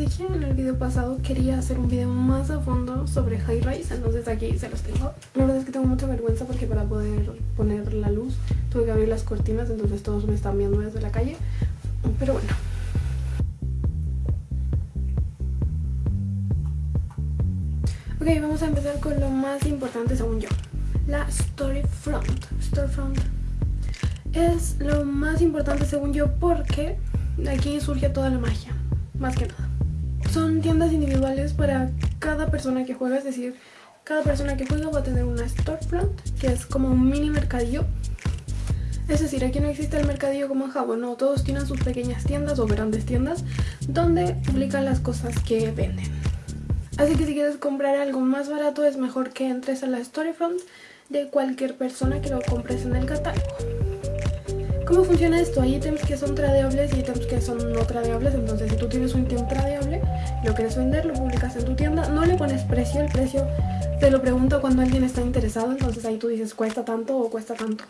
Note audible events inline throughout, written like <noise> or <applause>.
dije en el video pasado, quería hacer un video más a fondo sobre High Rise, entonces aquí se los tengo. La verdad es que tengo mucha vergüenza porque para poder poner la luz tuve que abrir las cortinas, entonces todos me están viendo desde la calle. Pero bueno. Ok, vamos a empezar con lo más importante según yo. La Storyfront. Storefront es lo más importante según yo porque aquí surge toda la magia, más que nada. Son tiendas individuales para cada persona que juega, es decir, cada persona que juega va a tener una storefront, que es como un mini mercadillo. Es decir, aquí no existe el mercadillo como en Japón, no, todos tienen sus pequeñas tiendas o grandes tiendas donde publican las cosas que venden. Así que si quieres comprar algo más barato es mejor que entres a la storefront de cualquier persona que lo compres en el catálogo. ¿Cómo funciona esto? Hay ítems que son tradeables y ítems que son no tradeables, entonces si tú vender, lo publicas en tu tienda, no le pones precio, el precio te lo pregunto cuando alguien está interesado, entonces ahí tú dices cuesta tanto o cuesta tanto.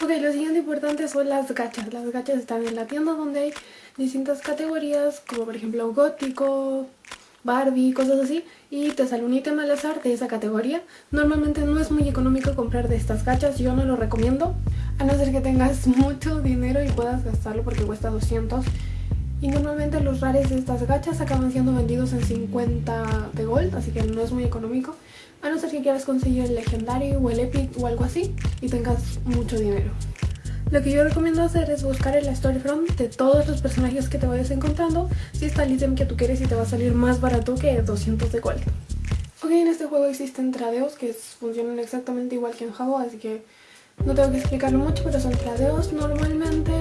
Ok, lo siguiente importante son las gachas. Las gachas están en la tienda donde hay distintas categorías, como por ejemplo gótico, Barbie, cosas así y te sale un ítem al azar de esa categoría. Normalmente no es muy económico comprar de estas gachas, yo no lo recomiendo a no ser que tengas <laughs> mucho dinero y puedas gastarlo porque cuesta 200 y normalmente los rares de estas gachas acaban siendo vendidos en 50 de gold, así que no es muy económico a no ser que quieras conseguir el legendario o el epic o algo así y tengas mucho dinero. Lo que yo recomiendo hacer es buscar en la Storyfront de todos los personajes que te vayas encontrando si está el ítem que tú quieres y te va a salir más barato que 200 de gold. Ok, en este juego existen tradeos que funcionan exactamente igual que en Jabo, así que no tengo que explicarlo mucho, pero son tradeos. Normalmente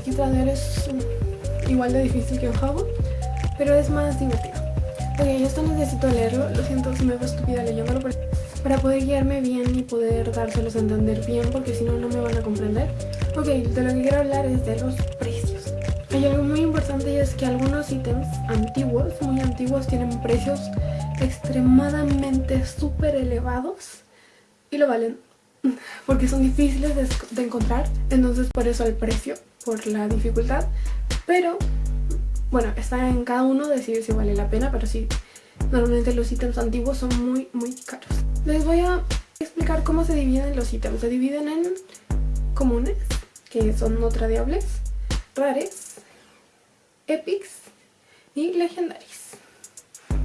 aquí tradear es igual de difícil que en Jabo, pero es más divertido. Ok, esto necesito leerlo, lo siento si me veo estúpida leyéndolo, para poder guiarme bien y poder dárselos a entender bien porque si no, no me van a comprender. Ok, de lo que quiero hablar es de los precios. Hay algo muy importante y es que algunos ítems antiguos, muy antiguos, tienen precios extremadamente súper elevados y lo valen <laughs> porque son difíciles de, encontrar, entonces por eso el precio, por la dificultad, pero bueno, está en cada uno decidir si vale la pena, pero sí, normalmente los ítems antiguos son muy muy caros. Les voy a explicar cómo se dividen los ítems. Se dividen en comunes, que son no tradeables, rares, epics y legendaries.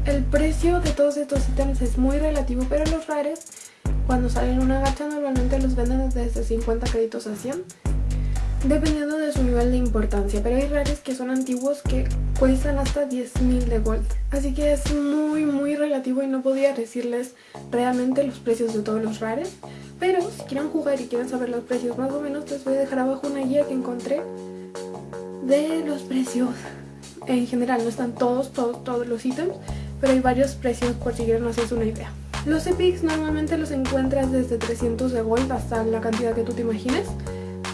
El precio de todos estos ítems es muy relativo, pero los rares, cuando salen una gacha, normalmente los venden desde 50 créditos a 100 dependiendo de su nivel de importancia, pero hay rares que son antiguos que cuestan hasta 10.000 de gold. Así que es muy muy relativo y no podía decirles realmente los precios de todos los rares. Pero si quieren jugar y quieren saber los precios más o menos, les voy a dejar abajo una guía que encontré de los precios. En general, no están todos, todos, todos los ítems, pero hay varios precios por si quieren hacerse una idea. Los epics normalmente los encuentras desde 300 de gold hasta la cantidad que tú te imagines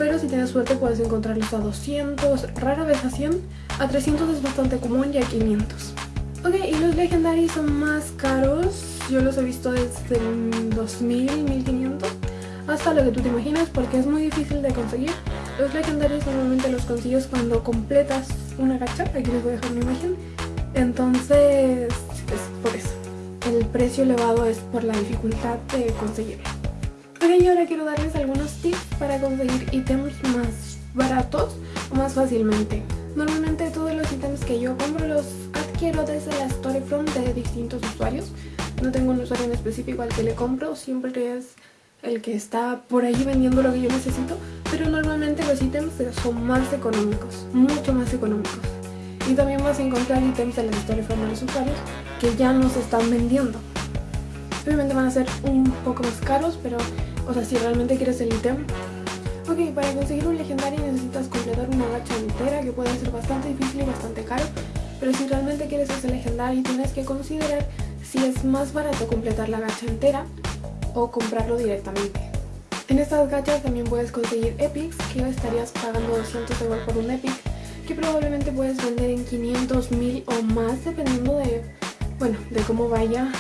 pero si tienes suerte puedes encontrarlos a 200, rara vez a 100, a 300 es bastante común y a 500. Ok, y los legendarios son más caros, yo los he visto desde 2000, 1500, hasta lo que tú te imaginas porque es muy difícil de conseguir. Los legendarios normalmente los consigues cuando completas una gacha, aquí les voy a dejar una imagen, entonces es. El precio elevado es por la dificultad de conseguirlo. Ok, y ahora quiero darles algunos tips para conseguir ítems más baratos o más fácilmente. Normalmente todos los ítems que yo compro los adquiero desde la Storyfront de distintos usuarios. No tengo un usuario en específico al que le compro, siempre es el que está por ahí vendiendo lo que yo necesito, pero normalmente los ítems son más económicos, mucho más económicos. Y también vas a encontrar ítems en la Storyfront de los usuarios que ya no se están vendiendo. Obviamente van a ser un poco más caros, pero o sea, si realmente quieres el ítem. Ok, para conseguir un legendario necesitas completar una gacha entera, que puede ser bastante difícil y bastante caro. Pero si realmente quieres ese legendario, tienes que considerar si es más barato completar la gacha entera o comprarlo directamente. En estas gachas también puedes conseguir epics, que estarías pagando 200 euros por un epic, que probablemente puedes vender en 500, 1000 o más, dependiendo de, bueno, de cómo vaya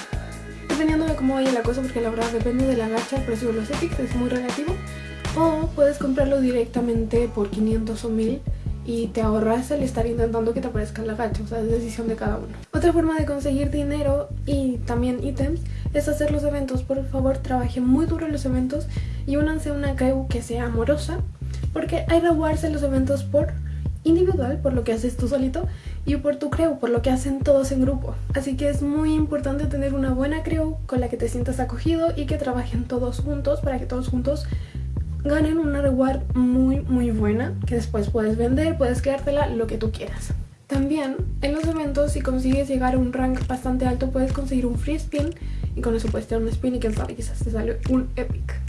dependiendo de cómo vaya la cosa, porque la verdad depende de la gacha, el precio de los epics es muy relativo. O puedes comprarlo directamente por 500 o 1000 y te ahorras el estar intentando que te aparezca la gacha, o sea, es decisión de cada uno. Otra forma de conseguir dinero y también ítems es hacer los eventos. Por favor, trabajen muy duro en los eventos y únanse a una crew que sea amorosa, porque hay rewards en los eventos por individual, por lo que haces tú solito, y por tu crew, por lo que hacen todos en grupo. Así que es muy importante tener una buena crew con la que te sientas acogido y que trabajen todos juntos para que todos juntos ganen una reward muy muy buena que después puedes vender, puedes quedártela, lo que tú quieras. También en los eventos si consigues llegar a un rank bastante alto puedes conseguir un free spin y con eso puedes tener un spin y quién sabe quizás te sale un epic.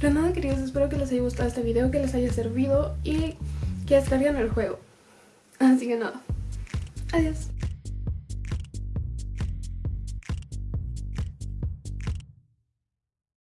Pero nada queridos, espero que les haya gustado este video, que les haya servido y que descarguen el juego. Así que nada, adiós.